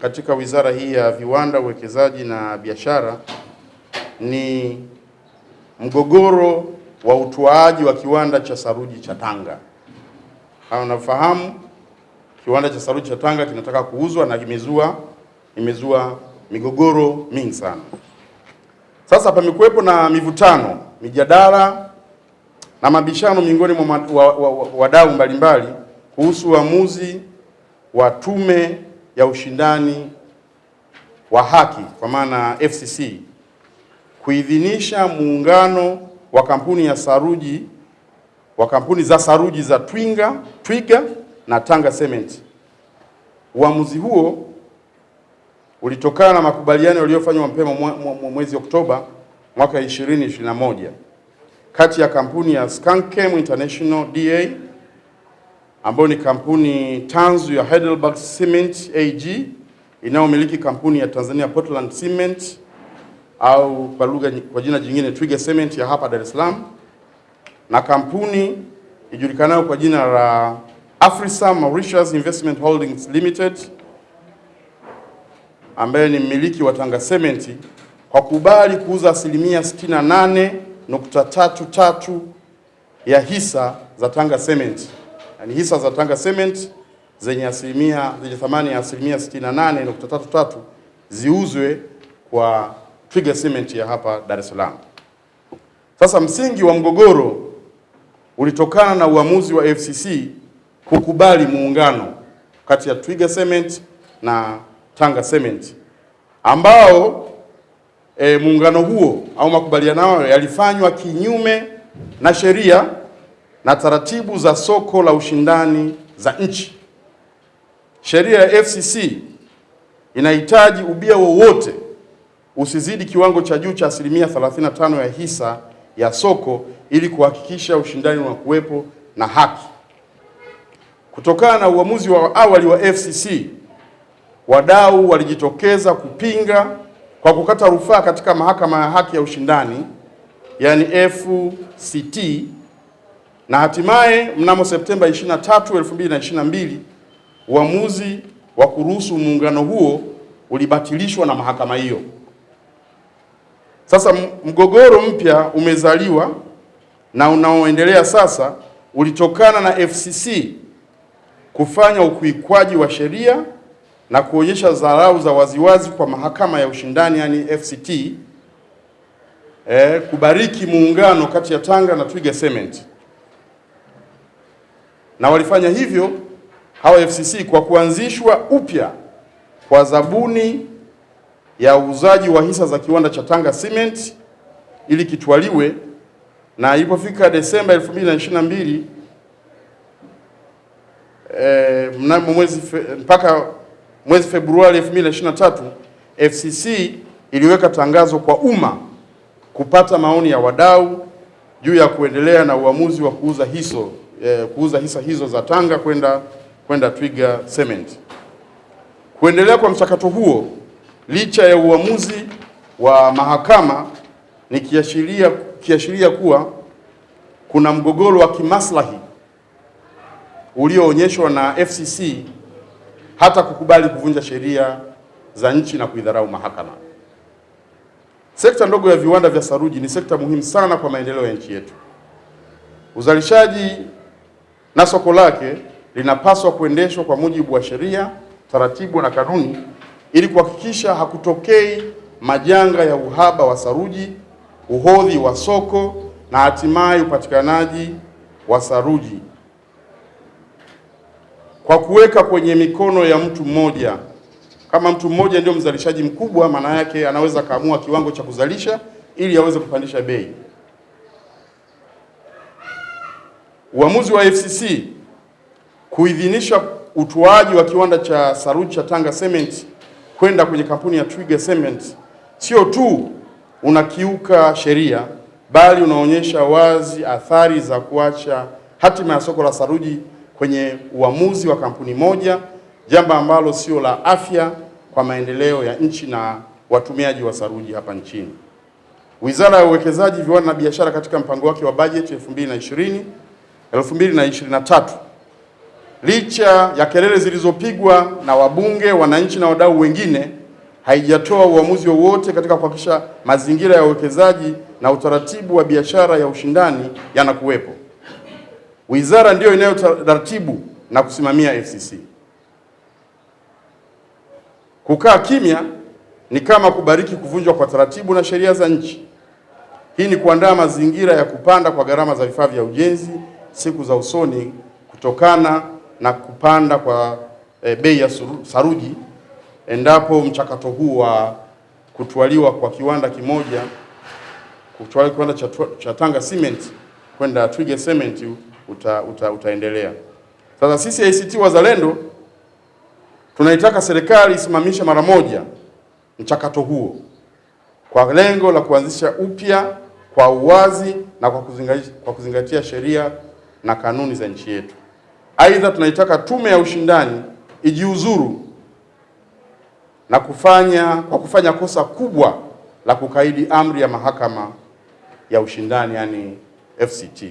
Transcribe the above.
katika wizara hii ya viwanda, uwekezaji na biashara ni mgogoro wa utoaji wa kiwanda cha saruji cha Tanga. Kama nafahamu, kiwanda cha saruji cha Tanga kinataka kuuzwa na kimezua imezua migogoro mingi sana. Sasa pamekuwepo na mivutano, mijadala na mabishano miongoni mwa wadau mbalimbali kuhusu uamuzi wa Tume ya Ushindani wa Haki kwa maana FCC kuidhinisha muungano wa kampuni ya saruji wa kampuni za saruji za Twinga, Twiga na Tanga Cement. Uamuzi huo ulitokana na makubaliano yaliyofanywa mapema mwezi Oktoba mwaka 2021 kati ya kampuni ya Skankem International DA ambayo ni kampuni tanzu ya Heidelberg Cement AG inayomiliki kampuni ya Tanzania Portland Cement au kwa lugha kwa jina jingine Twiga Cement ya hapa Dar es Salaam. Na kampuni ijulikanayo kwa jina la Afrisa Mauritius Investment Holdings Limited ambaye ni mmiliki wa Tanga Cement kwa kubali kuuza asilimia 68.33 ya hisa za Tanga Cement, yaani hisa za Tanga Cement zenye asilimia zenye thamani ya asilimia 68.33 ziuzwe kwa Twiga Cement ya hapa Dar es Salaam. Sasa msingi wa mgogoro ulitokana na uamuzi wa FCC kukubali muungano kati ya Twiga Cement na Tanga Cement ambao e, muungano huo au makubaliano hayo yalifanywa kinyume na sheria na taratibu za soko la ushindani za nchi. Sheria ya FCC inahitaji ubia wowote usizidi kiwango cha juu cha asilimia 35 ya hisa ya soko ili kuhakikisha ushindani wa kuwepo na haki. Kutokana na uamuzi wa awali wa FCC, wadau walijitokeza kupinga kwa kukata rufaa katika mahakama ya haki ya ushindani yani FCT, na hatimaye mnamo Septemba 23, 2022 uamuzi wa kuruhusu muungano huo ulibatilishwa na mahakama hiyo. Sasa mgogoro mpya umezaliwa na unaoendelea sasa ulitokana na FCC kufanya ukiukwaji wa sheria na kuonyesha dharau za waziwazi kwa mahakama ya ushindani yani FCT eh, kubariki muungano kati ya Tanga na Twiga Cement, na walifanya hivyo hawa FCC kwa kuanzishwa upya kwa zabuni ya uuzaji wa hisa za kiwanda cha Tanga Cement ili kitwaliwe, na ilipofika Desemba 2022 eh, mnamo mwezi fe, mpaka mwezi Februari 2023 FCC iliweka tangazo kwa umma kupata maoni ya wadau juu ya kuendelea na uamuzi wa kuuza hiso eh, kuuza hisa hizo za Tanga kwenda kwenda Twiga Cement. Kuendelea kwa mchakato huo licha ya uamuzi wa mahakama ni kiashiria kiashiria kuwa kuna mgogoro wa kimaslahi ulioonyeshwa na FCC hata kukubali kuvunja sheria za nchi na kuidharau mahakama. Sekta ndogo ya viwanda vya saruji ni sekta muhimu sana kwa maendeleo ya nchi yetu. Uzalishaji na soko lake linapaswa kuendeshwa kwa mujibu wa sheria, taratibu na kanuni ili kuhakikisha hakutokei majanga ya uhaba wa saruji, uhodhi wa soko na hatimaye upatikanaji wa saruji kwa kuweka kwenye mikono ya mtu mmoja. Kama mtu mmoja ndio mzalishaji mkubwa, maana yake anaweza kaamua kiwango cha kuzalisha ili aweze kupandisha bei. Uamuzi wa FCC kuidhinisha utoaji wa kiwanda cha saruji cha Tanga Cement kwenda kwenye kampuni ya Twiga Cement sio tu unakiuka sheria bali unaonyesha wazi athari za kuacha hatima ya soko la saruji kwenye uamuzi wa kampuni moja, jambo ambalo sio la afya kwa maendeleo ya nchi na watumiaji wa saruji hapa nchini. Wizara ya Uwekezaji, Viwanda na Biashara katika mpango wake wa bajeti 2020 2023 licha ya kelele zilizopigwa na wabunge, wananchi na wadau wengine, haijatoa uamuzi wowote katika kuhakikisha mazingira ya uwekezaji na utaratibu wa biashara ya ushindani yanakuwepo. Wizara ndiyo inayotaratibu na kusimamia FCC. Kukaa kimya ni kama kubariki kuvunjwa kwa taratibu na sheria za nchi. Hii ni kuandaa mazingira ya kupanda kwa gharama za vifaa vya ujenzi siku za usoni kutokana na kupanda kwa e, bei ya saruji endapo mchakato huu wa kutwaliwa kwa kiwanda kimoja kutwaliwa kiwanda cha, cha Tanga Cement kwenda Twiga Cement uta, uta, utaendelea. Sasa sisi ACT Wazalendo tunaitaka serikali isimamishe mara moja mchakato huo kwa lengo la kuanzisha upya kwa uwazi na kwa kuzingatia, kwa kuzingatia sheria na kanuni za nchi yetu. Aidha, tunaitaka tume ya ushindani ijiuzuru na kufanya kwa kufanya kosa kubwa la kukaidi amri ya mahakama ya ushindani yani FCT.